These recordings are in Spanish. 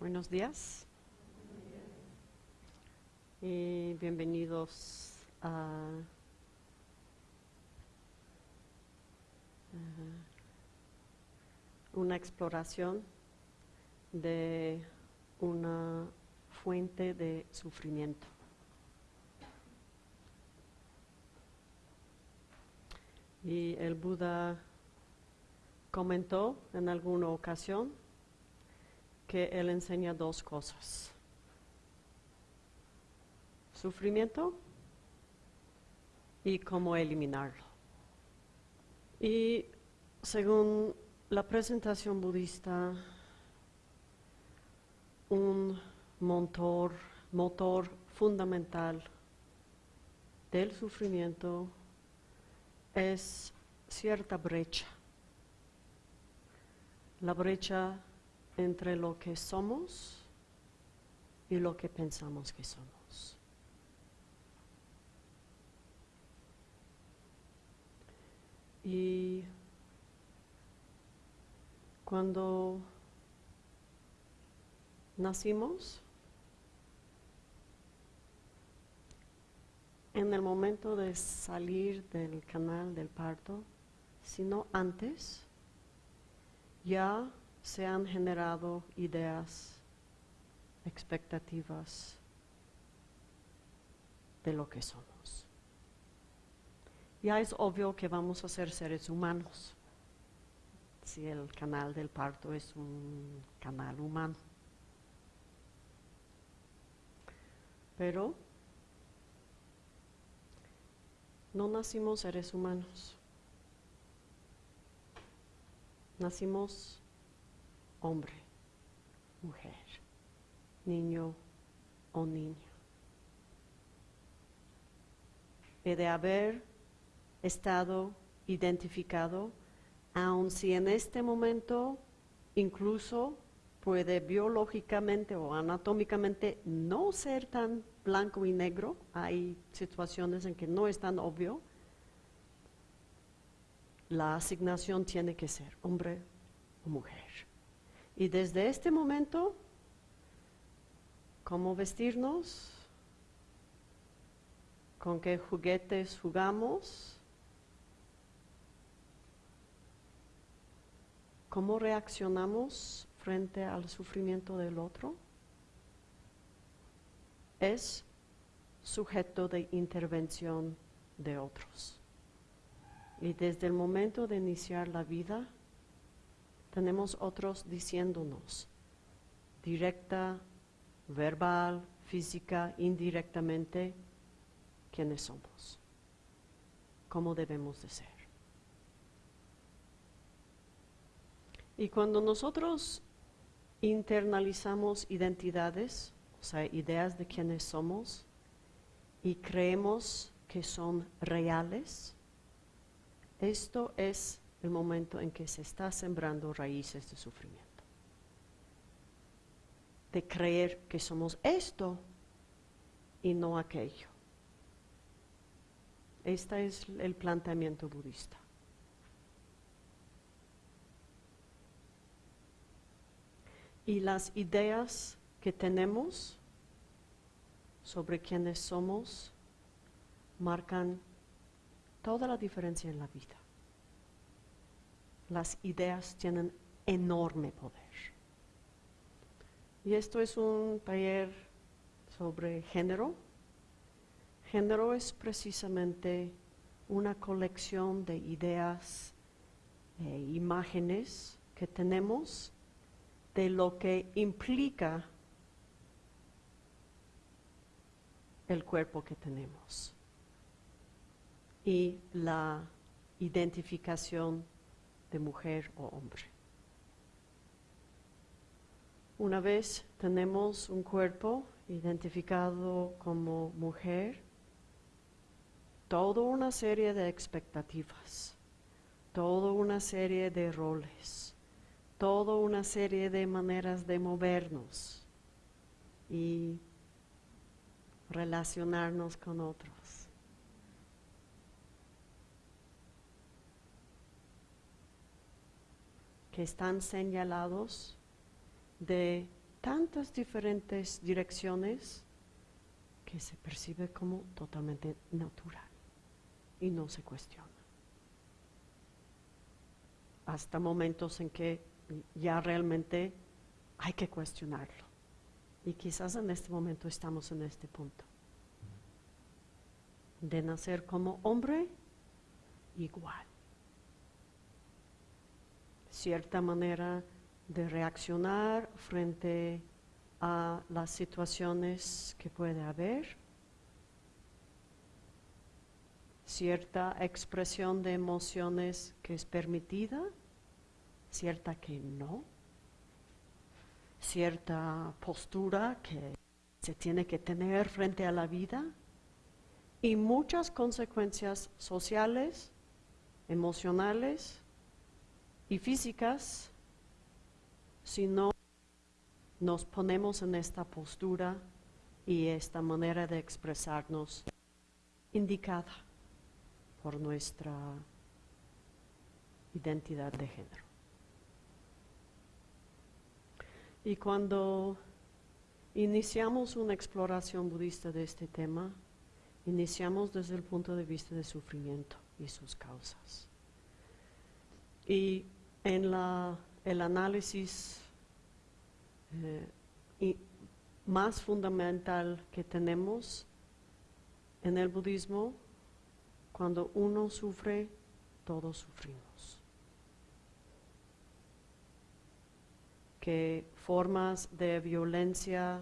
Buenos días. Y bienvenidos a una exploración de una fuente de sufrimiento. Y el Buda comentó en alguna ocasión que él enseña dos cosas. Sufrimiento y cómo eliminarlo. Y según la presentación budista, un motor, motor fundamental del sufrimiento es cierta brecha. La brecha entre lo que somos y lo que pensamos que somos. Y cuando nacimos, en el momento de salir del canal del parto, sino antes, ya se han generado ideas, expectativas de lo que somos. Ya es obvio que vamos a ser seres humanos, si el canal del parto es un canal humano. Pero no nacimos seres humanos, nacimos hombre, mujer, niño o niña. He de haber estado identificado, aun si en este momento incluso puede biológicamente o anatómicamente no ser tan blanco y negro, hay situaciones en que no es tan obvio, la asignación tiene que ser hombre o mujer. Y desde este momento, ¿cómo vestirnos? ¿Con qué juguetes jugamos? ¿Cómo reaccionamos frente al sufrimiento del otro? Es sujeto de intervención de otros. Y desde el momento de iniciar la vida, tenemos otros diciéndonos, directa, verbal, física, indirectamente, quiénes somos, cómo debemos de ser. Y cuando nosotros internalizamos identidades, o sea, ideas de quiénes somos, y creemos que son reales, esto es el momento en que se está sembrando raíces de sufrimiento. De creer que somos esto y no aquello. Este es el planteamiento budista. Y las ideas que tenemos sobre quiénes somos marcan toda la diferencia en la vida las ideas tienen enorme poder. Y esto es un taller sobre género. Género es precisamente una colección de ideas e imágenes que tenemos de lo que implica el cuerpo que tenemos y la identificación de mujer o hombre. Una vez tenemos un cuerpo identificado como mujer, toda una serie de expectativas, toda una serie de roles, toda una serie de maneras de movernos y relacionarnos con otros. Están señalados de tantas diferentes direcciones que se percibe como totalmente natural y no se cuestiona. Hasta momentos en que ya realmente hay que cuestionarlo. Y quizás en este momento estamos en este punto. De nacer como hombre igual. Cierta manera de reaccionar frente a las situaciones que puede haber, cierta expresión de emociones que es permitida, cierta que no, cierta postura que se tiene que tener frente a la vida. Y muchas consecuencias sociales, emocionales y físicas si no nos ponemos en esta postura y esta manera de expresarnos indicada por nuestra identidad de género. Y cuando iniciamos una exploración budista de este tema, iniciamos desde el punto de vista del sufrimiento y sus causas. Y en la, el análisis eh, más fundamental que tenemos en el budismo, cuando uno sufre, todos sufrimos. Que formas de violencia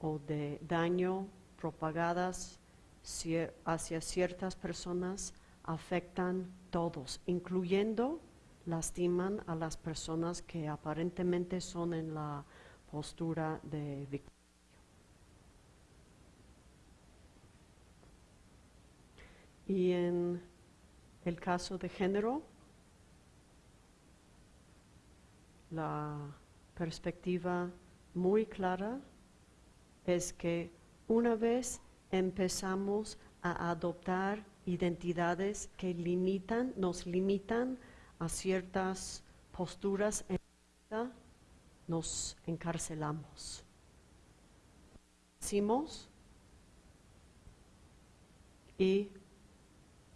o de daño propagadas hacia ciertas personas afectan todos, incluyendo lastiman a las personas que aparentemente son en la postura de victimario. Y en el caso de género, la perspectiva muy clara es que una vez empezamos a adoptar identidades que limitan, nos limitan a ciertas posturas en vida, nos encarcelamos. Decimos y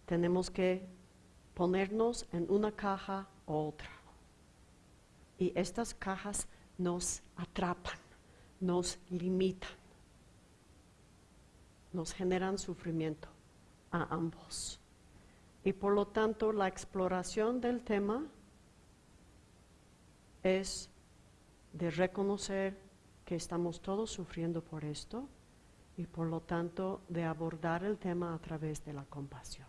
tenemos que ponernos en una caja u otra. Y estas cajas nos atrapan, nos limitan, nos generan sufrimiento a ambos. Y por lo tanto la exploración del tema es de reconocer que estamos todos sufriendo por esto y por lo tanto de abordar el tema a través de la compasión.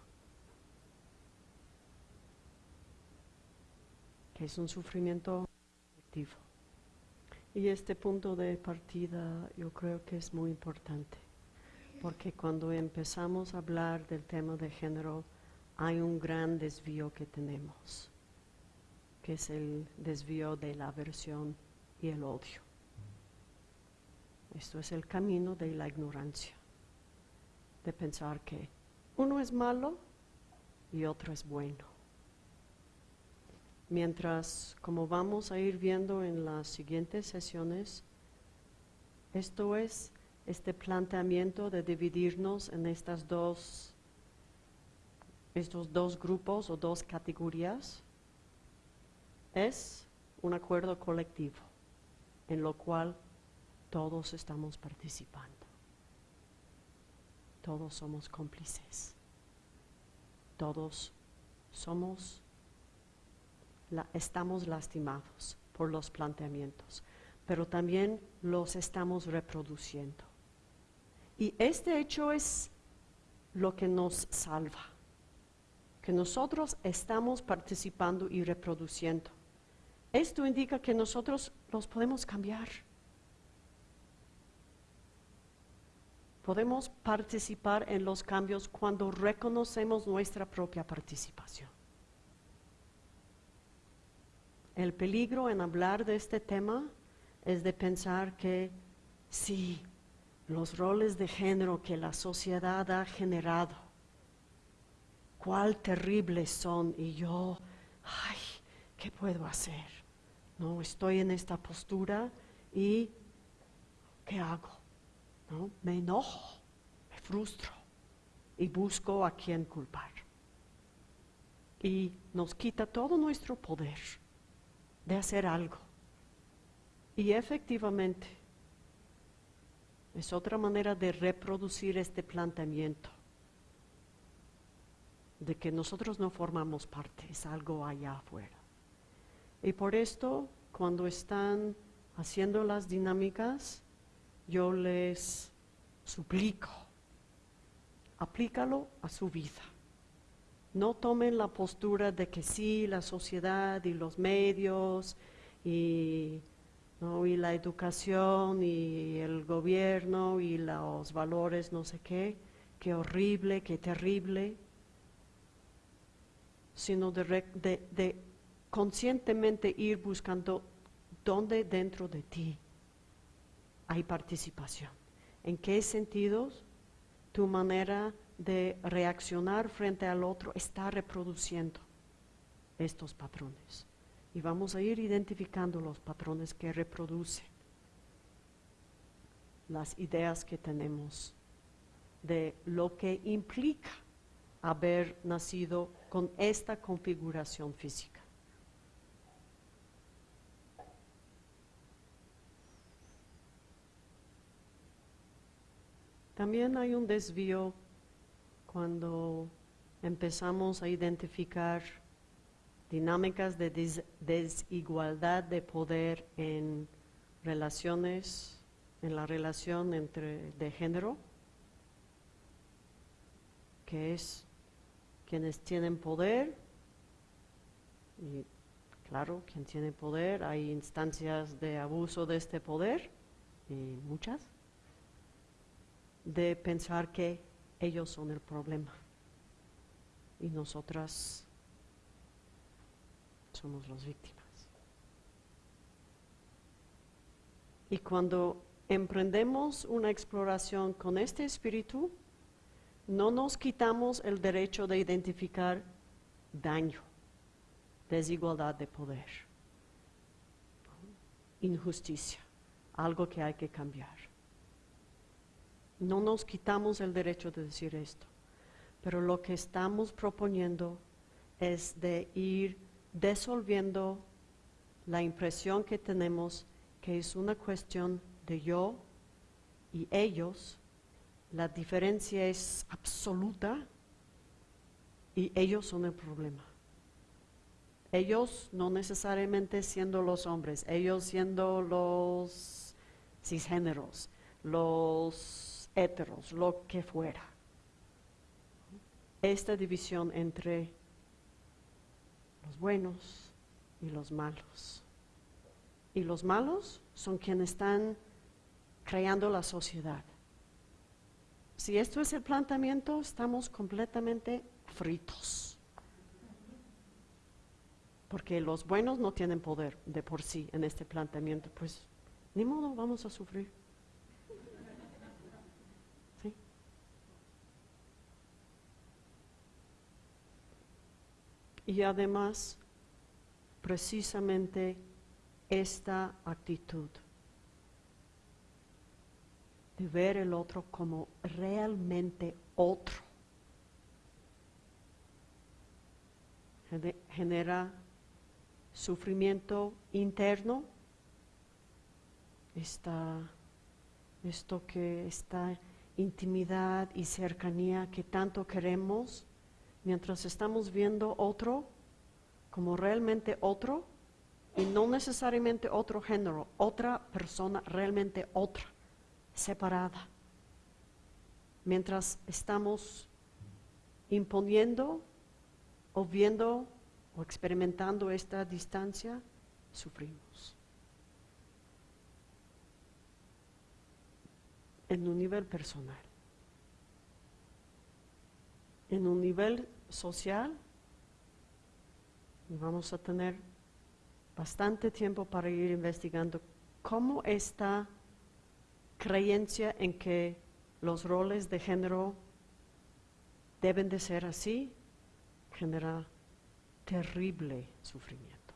Que es un sufrimiento colectivo. Y este punto de partida yo creo que es muy importante, porque cuando empezamos a hablar del tema de género, hay un gran desvío que tenemos, que es el desvío de la aversión y el odio. Esto es el camino de la ignorancia, de pensar que uno es malo y otro es bueno. Mientras, como vamos a ir viendo en las siguientes sesiones, esto es este planteamiento de dividirnos en estas dos estos dos grupos o dos categorías es un acuerdo colectivo en lo cual todos estamos participando. Todos somos cómplices. Todos somos, estamos lastimados por los planteamientos, pero también los estamos reproduciendo. Y este hecho es lo que nos salva que nosotros estamos participando y reproduciendo. Esto indica que nosotros los podemos cambiar. Podemos participar en los cambios cuando reconocemos nuestra propia participación. El peligro en hablar de este tema es de pensar que sí, los roles de género que la sociedad ha generado cuál terribles son y yo, ay, ¿qué puedo hacer? No, estoy en esta postura y ¿qué hago? ¿No? Me enojo, me frustro y busco a quien culpar. Y nos quita todo nuestro poder de hacer algo. Y efectivamente, es otra manera de reproducir este planteamiento, de que nosotros no formamos parte, es algo allá afuera. Y por esto, cuando están haciendo las dinámicas, yo les suplico, aplícalo a su vida. No tomen la postura de que sí, la sociedad y los medios y, y la educación y el gobierno y los valores, no sé qué, qué horrible, qué terrible, sino de, conscientemente ir buscando dónde dentro de ti hay participación. ¿En qué sentidos tu manera de reaccionar frente al otro está reproduciendo estos patrones? Y vamos a ir identificando los patrones que reproducen las ideas que tenemos de lo que implica haber nacido con esta configuración física. También hay un desvío cuando empezamos a identificar dinámicas de desigualdad de poder en relaciones, en la relación entre de género, que es quienes tienen poder, y claro, quien tiene poder, hay instancias de abuso de este poder, y muchas, de pensar que ellos son el problema y nosotras somos las víctimas. Y cuando emprendemos una exploración con este espíritu, no nos quitamos el derecho de identificar daño, desigualdad de poder, injusticia, algo que hay que cambiar. No nos quitamos el derecho de decir esto, pero lo que estamos proponiendo es de ir disolviendo la impresión que tenemos que es una cuestión de yo y ellos, la diferencia es absoluta y ellos son el problema. Ellos no necesariamente siendo los hombres, ellos siendo los cisgéneros, los heteros, lo que fuera. Esta división entre los buenos y los malos. Y los malos son quienes están creando la sociedad. Si esto es el planteamiento, estamos completamente fritos. Porque los buenos no tienen poder de por sí en este planteamiento, pues ni modo, vamos a sufrir. Y además, precisamente esta actitud de ver el otro como realmente otro. Genera sufrimiento interno, esto que esta intimidad y cercanía que tanto queremos mientras estamos viendo otro como realmente otro y no necesariamente otro género, otra persona realmente otra, separada. Mientras estamos imponiendo o viendo o experimentando esta distancia, sufrimos. En un nivel personal en un nivel social vamos a tener bastante tiempo para ir investigando cómo esta creencia en que los roles de género deben de ser así genera terrible sufrimiento.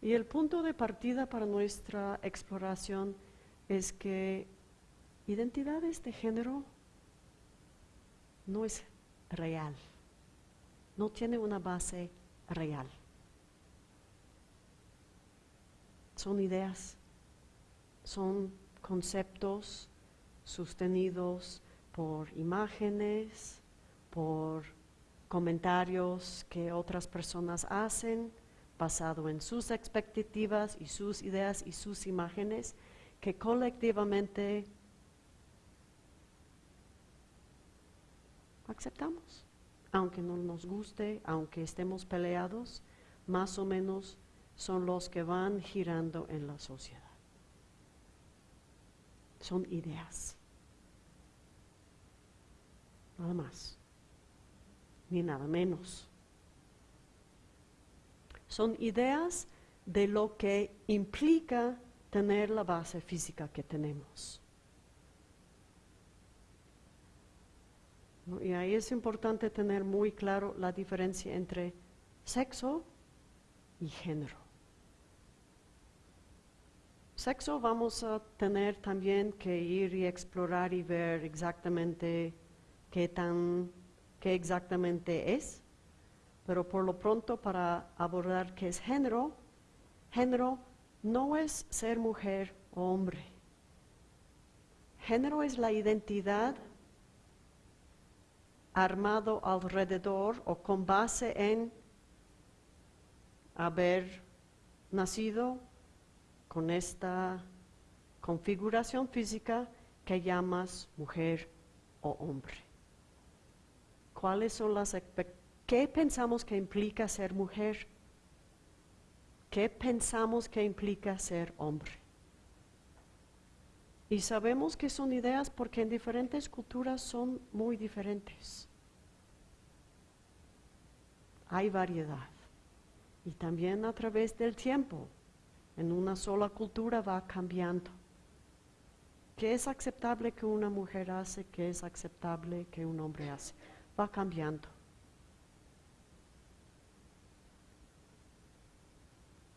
Y el punto de partida para nuestra exploración es que identidades de género no es real, no tiene una base real. Son ideas, son conceptos sostenidos por imágenes, por comentarios que otras personas hacen basado en sus expectativas y sus ideas y sus imágenes que colectivamente aceptamos, aunque no nos guste, aunque estemos peleados, más o menos son los que van girando en la sociedad. Son ideas. Nada más. Ni nada menos. Son ideas de lo que implica tener la base física que tenemos. Y ahí es importante tener muy claro la diferencia entre sexo y género. Sexo vamos a tener también que ir y explorar y ver exactamente qué tan qué exactamente es, pero por lo pronto para abordar qué es género, género no es ser mujer o hombre. Género es la identidad armado alrededor o con base en haber nacido con esta configuración física que llamas mujer o hombre. ¿Cuáles son las qué pensamos que implica ser mujer? ¿Qué pensamos que implica ser hombre? Y sabemos que son ideas porque en diferentes culturas son muy diferentes. Hay variedad. Y también a través del tiempo en una sola cultura va cambiando. ¿Qué es aceptable que una mujer hace? ¿Qué es aceptable que un hombre hace? Va cambiando.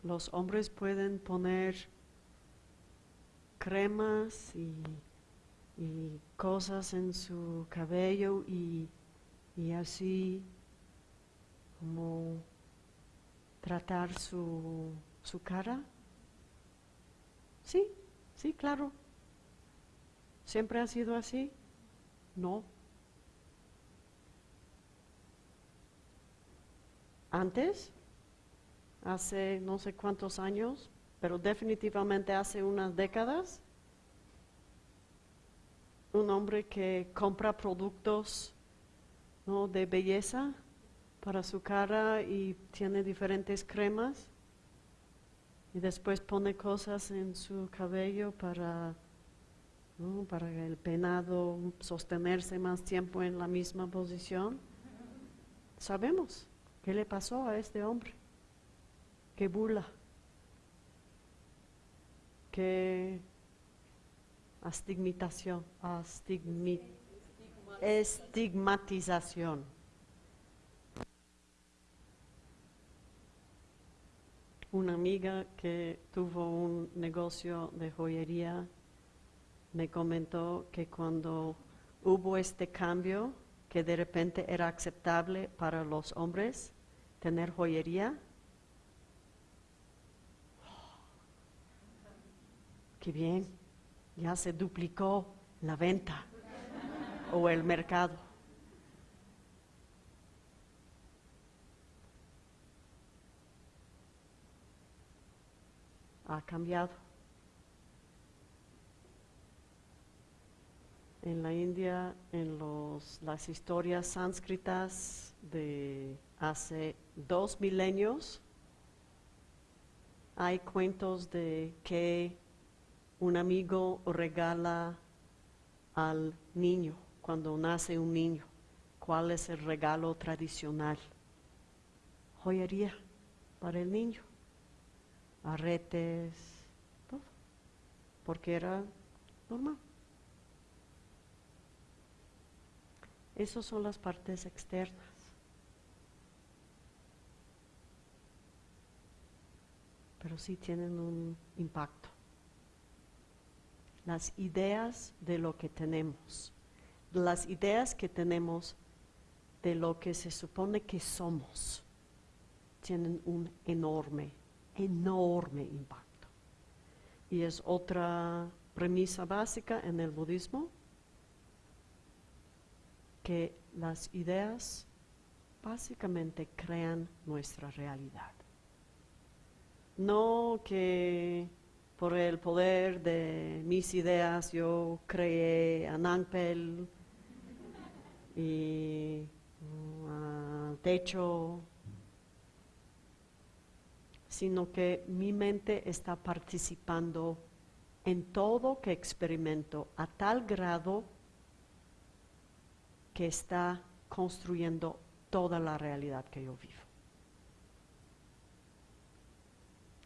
Los hombres pueden poner cremas y, cosas en su cabello y, y así como tratar su, su cara Sí, sí, claro. ¿Siempre ha sido así? No. Antes, hace no sé cuántos años, pero definitivamente hace unas décadas, un hombre que compra productos de belleza para su cara y tiene diferentes cremas y después pone cosas en su cabello para, para el penado sostenerse más tiempo en la misma posición. Sabemos qué le pasó a este hombre, qué burla, qué astigmatización, estigmatización. Una amiga que tuvo un negocio de joyería me comentó que cuando hubo este cambio, que de repente era aceptable para los hombres tener joyería, qué bien, ya se duplicó la venta o el mercado. Ha cambiado. En la India, en los, las historias sánscritas de hace dos milenios, hay cuentos de que un amigo regala al niño cuando nace un niño. ¿Cuál es el regalo tradicional? Joyería para el niño arretes, todo, porque era normal. Esas son las partes externas. pero sí tienen un impacto. Las ideas de lo que tenemos, las ideas que tenemos de lo que se supone que somos, tienen un enorme, enorme impacto. Y es otra premisa básica en el budismo, que las ideas básicamente crean nuestra realidad. No que por el poder de mis ideas yo creé a Nangpel y uh, techo, sino que mi mente está participando en todo que experimento a tal grado que está construyendo toda la realidad que yo vivo.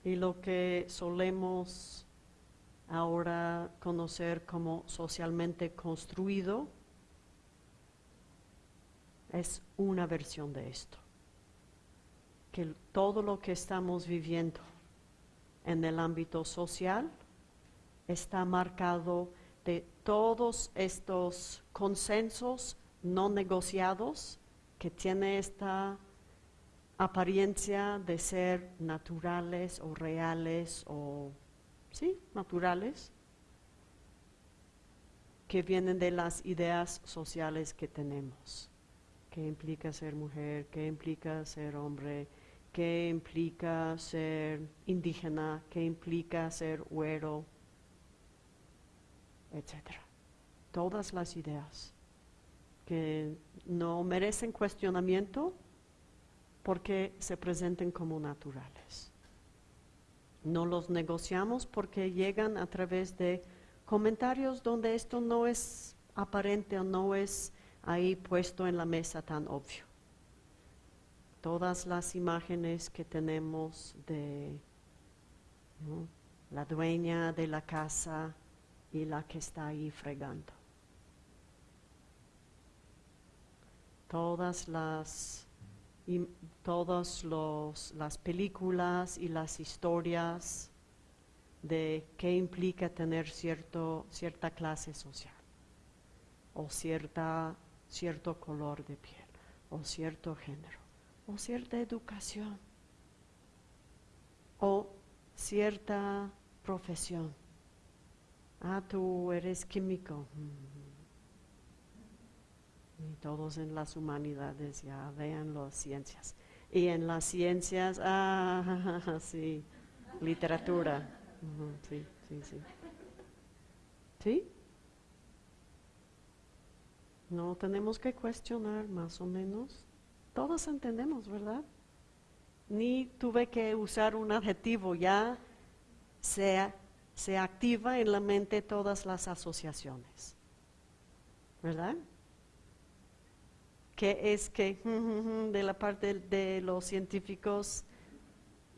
Y lo que solemos ahora conocer como socialmente construido es una versión de esto. Que todo lo que estamos viviendo en el ámbito social está marcado de todos estos consensos no negociados que tiene esta apariencia de ser naturales o reales o, sí, naturales, que vienen de las ideas sociales que tenemos. ¿Qué implica ser mujer? ¿Qué implica ser hombre? ¿Qué implica ser indígena? ¿Qué implica ser güero? Etcétera. Todas las ideas que no merecen cuestionamiento porque se presenten como naturales. No los negociamos porque llegan a través de comentarios donde esto no es aparente o no es ahí puesto en la mesa tan obvio. Todas las imágenes que tenemos de la dueña de la casa y la que está ahí fregando. Todas las, todas las películas y las historias de qué implica tener cierto, cierta clase social o cierta, cierto color de piel o cierto género o cierta educación o cierta profesión. Ah, tú eres químico. Mm. Y todos en las humanidades ya vean las ciencias. Y en las ciencias, ah, sí, literatura. sí, sí, sí. ¿Sí? No tenemos que cuestionar más o menos. Todos entendemos, ¿verdad? Ni tuve que usar un adjetivo, ya se, activa en la mente todas las asociaciones. ¿Verdad? que es que de la parte de los científicos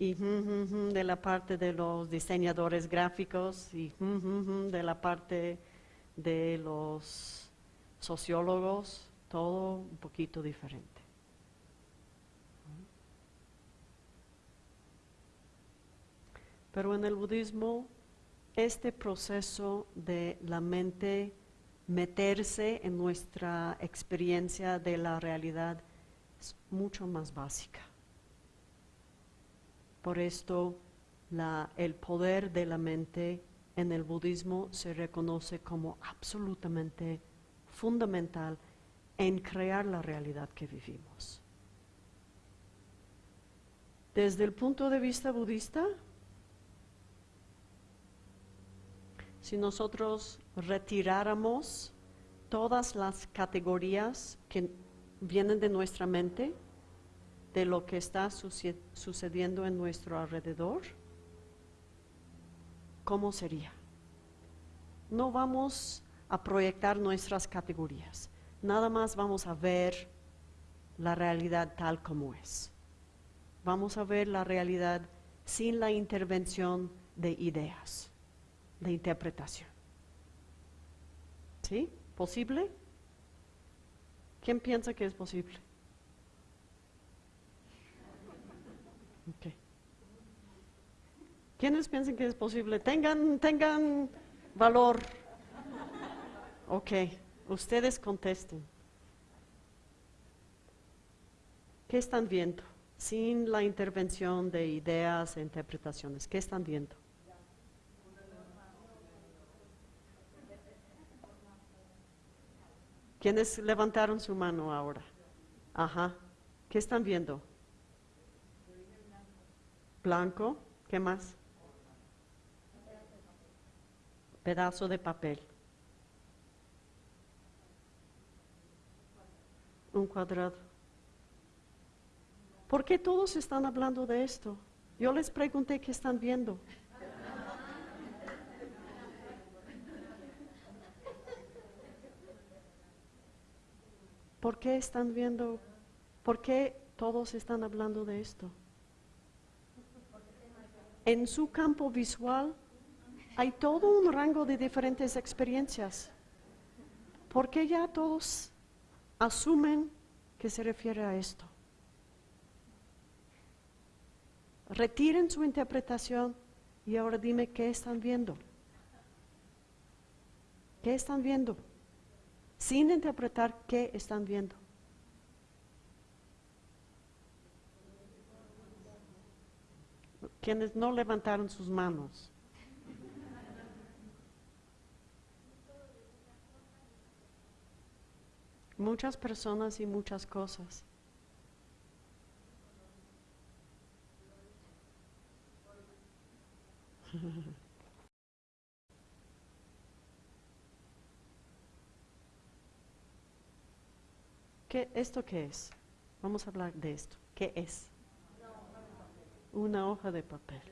y de la parte de los diseñadores gráficos y de la parte de los sociólogos, todo un poquito diferente. Pero en el budismo, este proceso de la mente meterse en nuestra experiencia de la realidad es mucho más básica. Por esto, el poder de la mente en el budismo se reconoce como absolutamente fundamental en crear la realidad que vivimos. Desde el punto de vista budista, si nosotros retiráramos todas las categorías que vienen de nuestra mente, de lo que está sucediendo en nuestro alrededor, ¿cómo sería? No vamos a proyectar nuestras categorías, nada más vamos a ver la realidad tal como es. Vamos a ver la realidad sin la intervención de ideas de interpretación. ¿Sí? ¿Posible? ¿Quién piensa que es posible? ¿Quiénes piensan que es posible? Tengan, tengan valor. Ok, ustedes contesten. ¿Qué están viendo? Sin la intervención de ideas e interpretaciones. ¿Qué están viendo? ¿Quiénes levantaron su mano ahora? Ajá. ¿Qué están viendo? Blanco. ¿Qué más? Pedazo de papel. Un cuadrado. ¿Por qué todos están hablando de esto? Yo les pregunté qué están viendo. ¿Por qué están viendo? ¿Por qué todos están hablando de esto? En su campo visual hay todo un rango de diferentes experiencias. ¿Por qué ya todos asumen que se refiere a esto? Retiren su interpretación y ahora dime qué están viendo. ¿Qué están viendo? Sin interpretar qué están viendo. Quienes no levantaron sus manos. Muchas personas y muchas cosas. ¿Qué, ¿Esto qué es? Vamos a hablar de esto. ¿Qué es? Una hoja de papel.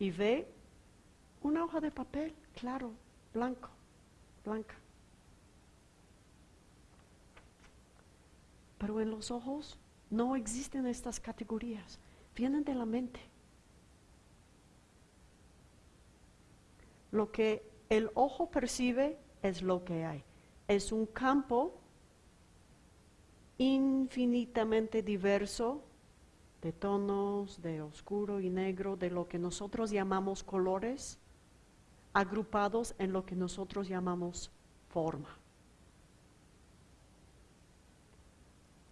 Y ve una hoja de papel, claro, blanco, blanca. Pero en los ojos no existen estas categorías, vienen de la mente. Lo que el ojo percibe es lo que hay. Es un campo infinitamente diverso de tonos, de oscuro y negro, de lo que nosotros llamamos colores, agrupados en lo que nosotros llamamos forma.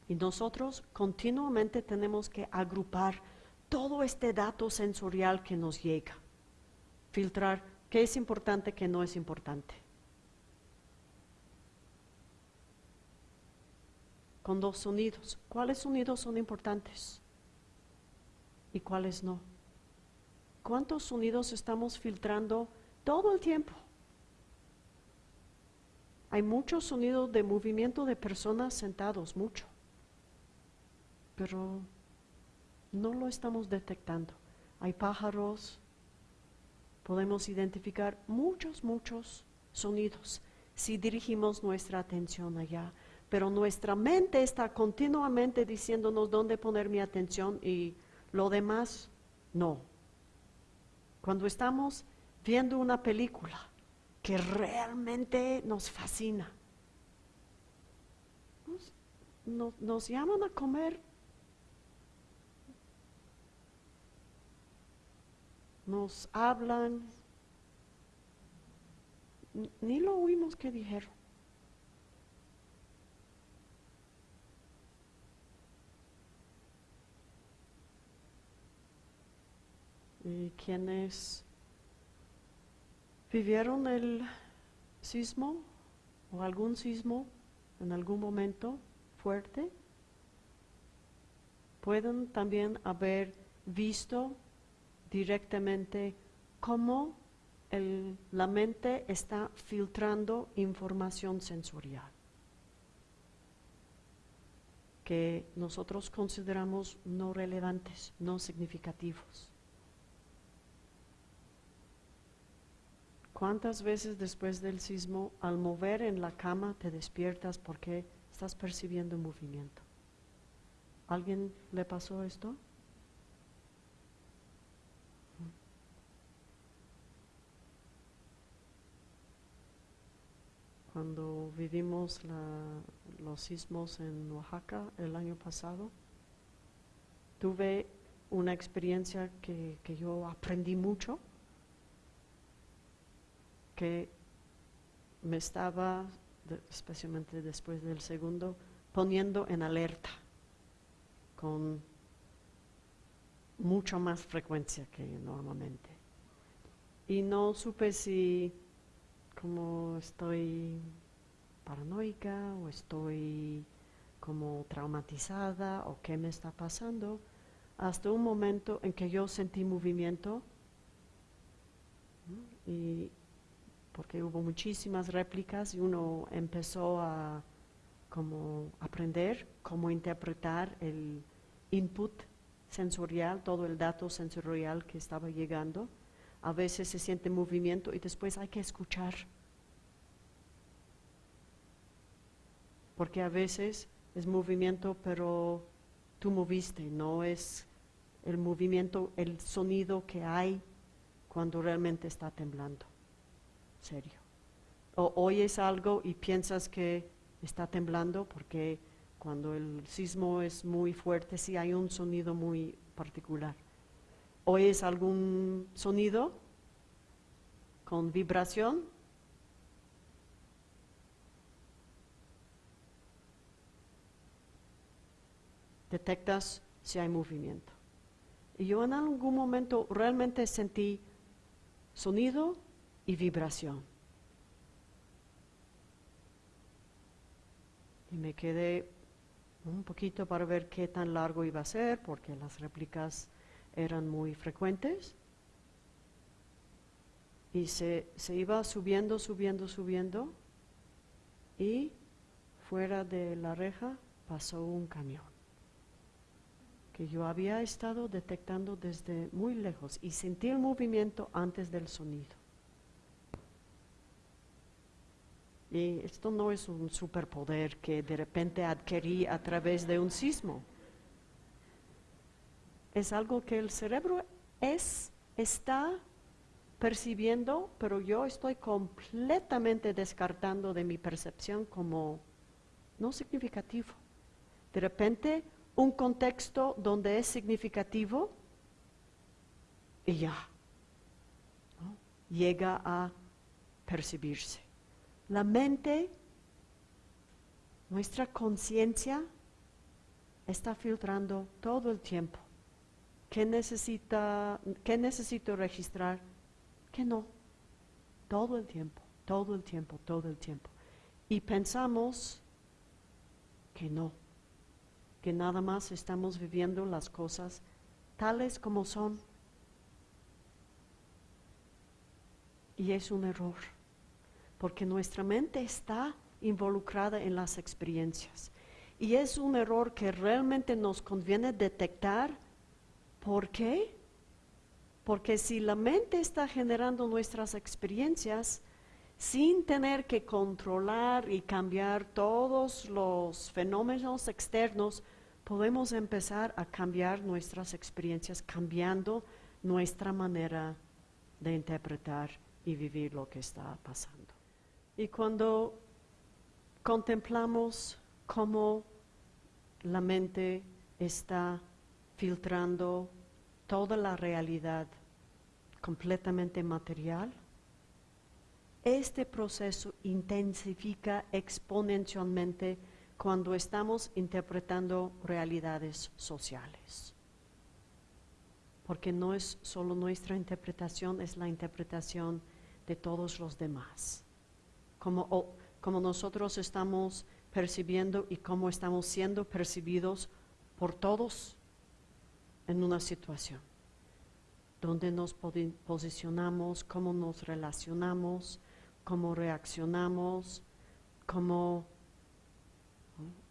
Y nosotros continuamente tenemos que agrupar todo este dato sensorial que nos llega, filtrar qué es importante, qué no es importante. Con dos sonidos. ¿Cuáles sonidos son importantes? Y cuáles no. ¿Cuántos sonidos estamos filtrando todo el tiempo? Hay muchos sonidos de movimiento de personas sentados, mucho. Pero no lo estamos detectando. Hay pájaros, podemos identificar muchos, muchos sonidos si dirigimos nuestra atención allá. Pero nuestra mente está continuamente diciéndonos dónde poner mi atención y lo demás no. Cuando estamos viendo una película que realmente nos fascina, nos, llaman a comer nos hablan, ni lo oímos que dijeron. Y quienes vivieron el sismo o algún sismo en algún momento fuerte, pueden también haber visto directamente cómo la mente está filtrando información sensorial que nosotros consideramos no relevantes, no significativos. ¿Cuántas veces después del sismo al mover en la cama te despiertas porque estás percibiendo movimiento? ¿Alguien le pasó esto? cuando vivimos los sismos en Oaxaca el año pasado, tuve una experiencia que, yo aprendí mucho, que me estaba, especialmente después del segundo, poniendo en alerta con mucho más frecuencia que normalmente. Y no supe si como estoy paranoica o estoy como traumatizada o qué me está pasando, hasta un momento en que yo sentí movimiento y porque hubo muchísimas réplicas y uno empezó a como aprender cómo interpretar el input sensorial, todo el dato sensorial que estaba llegando a veces se siente movimiento y después hay que escuchar. Porque a veces es movimiento, pero tú moviste, no es el movimiento, el sonido que hay cuando realmente está temblando. Serio. O oyes algo y piensas que está temblando porque cuando el sismo es muy fuerte sí hay un sonido muy particular oyes algún sonido con vibración, detectas si hay movimiento. Y yo en algún momento realmente sentí sonido y vibración. Y me quedé un poquito para ver qué tan largo iba a ser, porque las réplicas eran muy frecuentes y se, se, iba subiendo, subiendo, subiendo y fuera de la reja pasó un camión que yo había estado detectando desde muy lejos y sentí el movimiento antes del sonido. Y esto no es un superpoder que de repente adquirí a través de un sismo es algo que el cerebro es, está percibiendo, pero yo estoy completamente descartando de mi percepción como no significativo. De repente, un contexto donde es significativo y ya llega a percibirse. La mente, nuestra conciencia, está filtrando todo el tiempo ¿Qué, necesita, ¿Qué necesito registrar? Que no. Todo el tiempo, todo el tiempo, todo el tiempo. Y pensamos que no, que nada más estamos viviendo las cosas tales como son. Y es un error, porque nuestra mente está involucrada en las experiencias. Y es un error que realmente nos conviene detectar ¿Por qué? Porque si la mente está generando nuestras experiencias, sin tener que controlar y cambiar todos los fenómenos externos, podemos empezar a cambiar nuestras experiencias, cambiando nuestra manera de interpretar y vivir lo que está pasando. Y cuando contemplamos cómo la mente está filtrando toda la realidad completamente material, este proceso intensifica exponencialmente cuando estamos interpretando realidades sociales. Porque no es solo nuestra interpretación, es la interpretación de todos los demás. Como, como nosotros estamos percibiendo y cómo estamos siendo percibidos por todos en una situación. Donde nos posicionamos, cómo nos relacionamos, cómo reaccionamos, cómo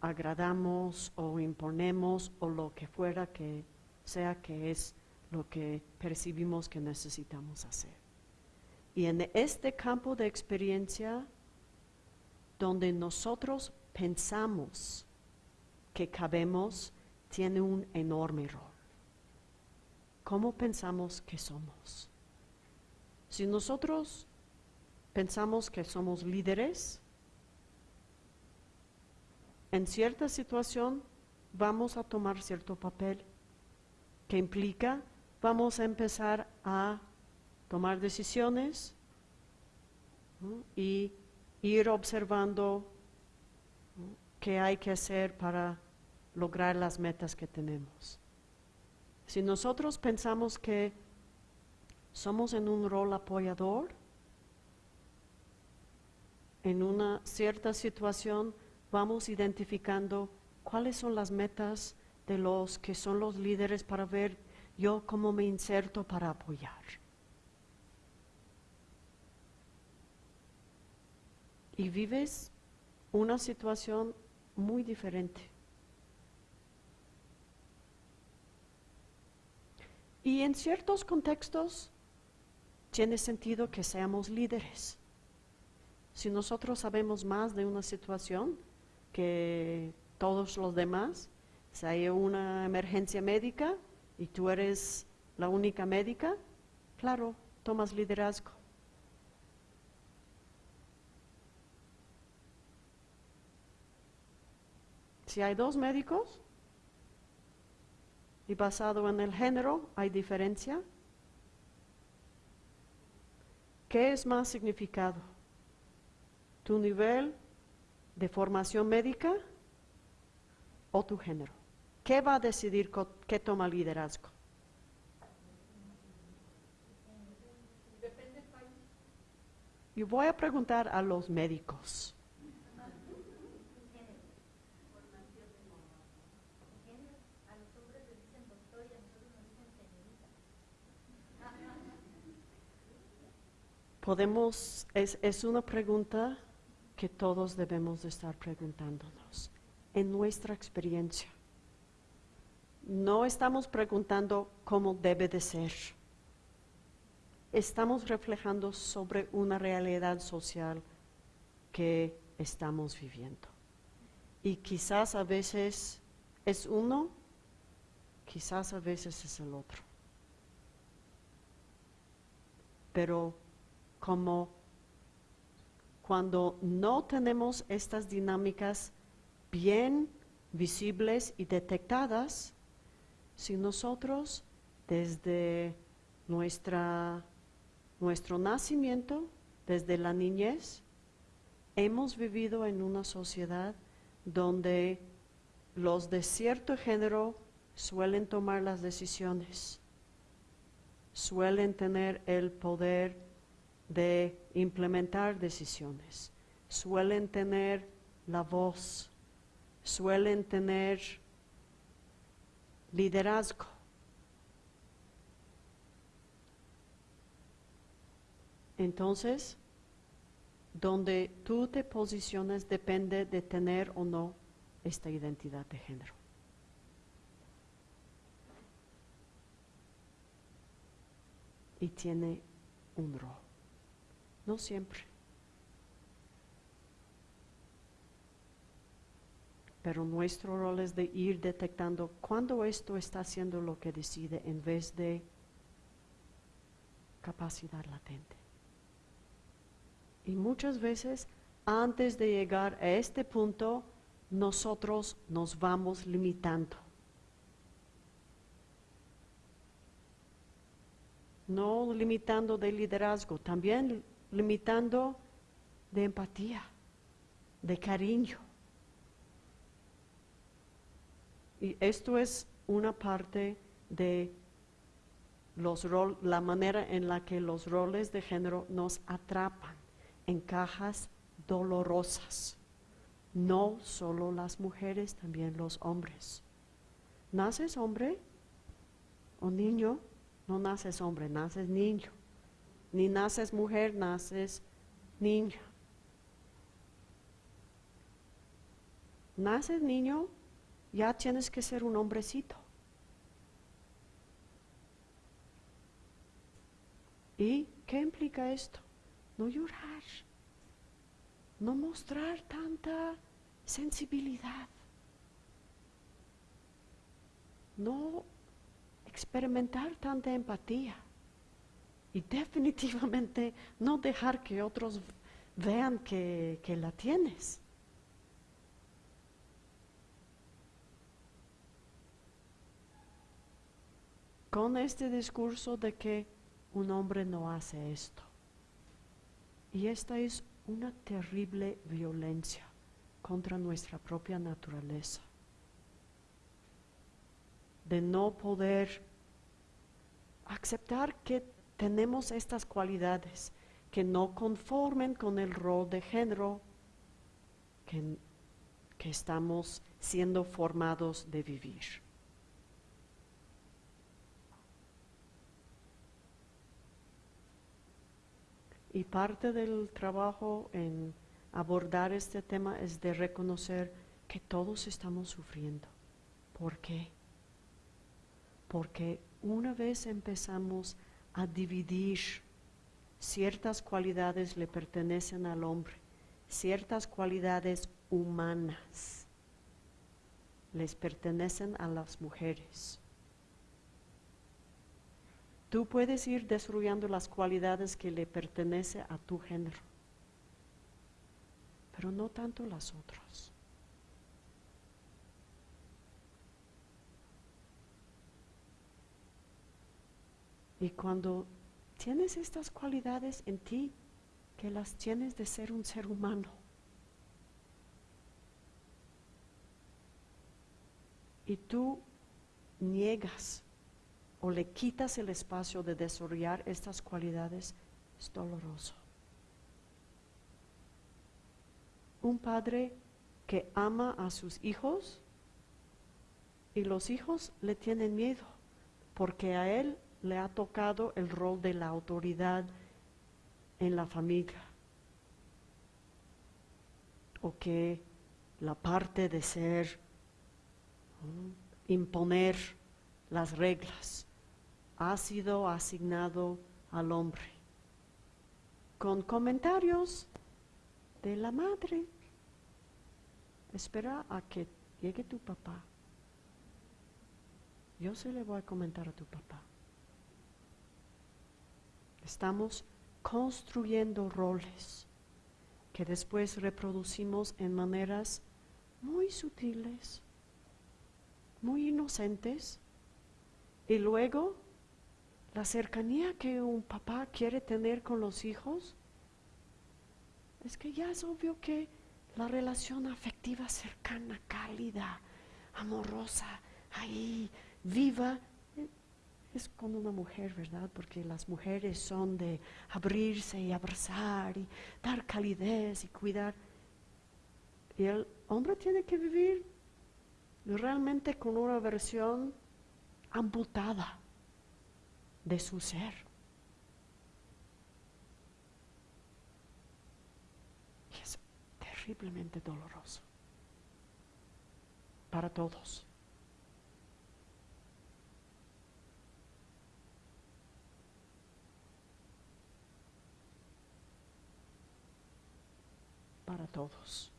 agradamos o imponemos o lo que fuera que sea que es lo que percibimos que necesitamos hacer. Y en este campo de experiencia, donde nosotros pensamos que cabemos, tiene un enorme rol. ¿Cómo pensamos que somos? Si nosotros pensamos que somos líderes, en cierta situación vamos a tomar cierto papel que implica vamos a empezar a tomar decisiones y ir observando qué hay que hacer para lograr las metas que tenemos. Si nosotros pensamos que somos en un rol apoyador, en una cierta situación vamos identificando cuáles son las metas de los que son los líderes para ver yo cómo me inserto para apoyar. Y vives una situación muy diferente. Y en ciertos contextos tiene sentido que seamos líderes. Si nosotros sabemos más de una situación que todos los demás, si hay una emergencia médica y tú eres la única médica, claro, tomas liderazgo. Si hay dos médicos y basado en el género hay diferencia, ¿qué es más significado? tu nivel de formación médica o tu género. ¿Qué va a decidir qué toma liderazgo? Y voy a preguntar a los médicos. Podemos, es, es una pregunta que todos debemos de estar preguntándonos en nuestra experiencia. No estamos preguntando cómo debe de ser. Estamos reflejando sobre una realidad social que estamos viviendo. Y quizás a veces es uno, quizás a veces es el otro. Pero como cuando no tenemos estas dinámicas bien visibles y detectadas, si nosotros desde nuestra, nuestro nacimiento, desde la niñez, hemos vivido en una sociedad donde los de cierto género suelen tomar las decisiones, suelen tener el poder de implementar decisiones. Suelen tener la voz, suelen tener liderazgo. Entonces, donde tú te posicionas depende de tener o no esta identidad de género. Y tiene un rol no siempre. Pero nuestro rol es de ir detectando cuándo esto está haciendo lo que decide en vez de capacidad latente. Y muchas veces, antes de llegar a este punto, nosotros nos vamos limitando. No limitando de liderazgo, también limitando de empatía, de cariño. Y esto es una parte de los rol, la manera en la que los roles de género nos atrapan en cajas dolorosas. No solo las mujeres, también los hombres. ¿Naces hombre o niño? No naces hombre, naces niño. Ni naces mujer, naces niña. Naces niño, ya tienes que ser un hombrecito. ¿Y qué implica esto? No llorar, no mostrar tanta sensibilidad, no experimentar tanta empatía y definitivamente no dejar que otros vean que, que la tienes. Con este discurso de que un hombre no hace esto. Y esta es una terrible violencia contra nuestra propia naturaleza. De no poder aceptar que tenemos estas cualidades que no conformen con el rol de género que, que estamos siendo formados de vivir. Y parte del trabajo en abordar este tema es de reconocer que todos estamos sufriendo. ¿Por qué? Porque una vez empezamos a dividir ciertas cualidades le pertenecen al hombre, ciertas cualidades humanas les pertenecen a las mujeres. Tú puedes ir destruyendo las cualidades que le pertenecen a tu género, pero no tanto las otras. Y cuando tienes estas cualidades en ti, que las tienes de ser un ser humano, y tú niegas o le quitas el espacio de desarrollar estas cualidades, es doloroso. Un padre que ama a sus hijos y los hijos le tienen miedo porque a él le ha tocado el rol de la autoridad en la familia o que la parte de ser, imponer las reglas ha sido asignado al hombre, con comentarios de la madre. Espera a que llegue tu papá. Yo se le voy a comentar a tu papá. Estamos construyendo roles que después reproducimos en maneras muy sutiles, muy inocentes, y luego la cercanía que un papá quiere tener con los hijos, es que ya es obvio que la relación afectiva cercana, cálida, amorosa, ahí, viva, es con una mujer, ¿verdad? Porque las mujeres son de abrirse y abrazar y dar calidez y cuidar. Y el hombre tiene que vivir realmente con una versión amputada de su ser. Y es terriblemente doloroso para todos. para todos.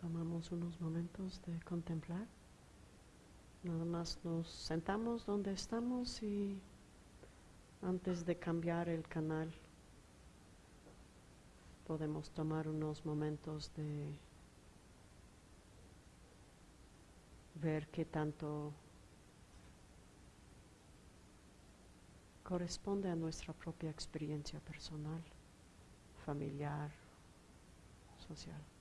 Tomamos unos momentos de contemplar. Nada más nos sentamos donde estamos y antes de cambiar el canal podemos tomar unos momentos de ver qué tanto corresponde a nuestra propia experiencia personal, familiar, social.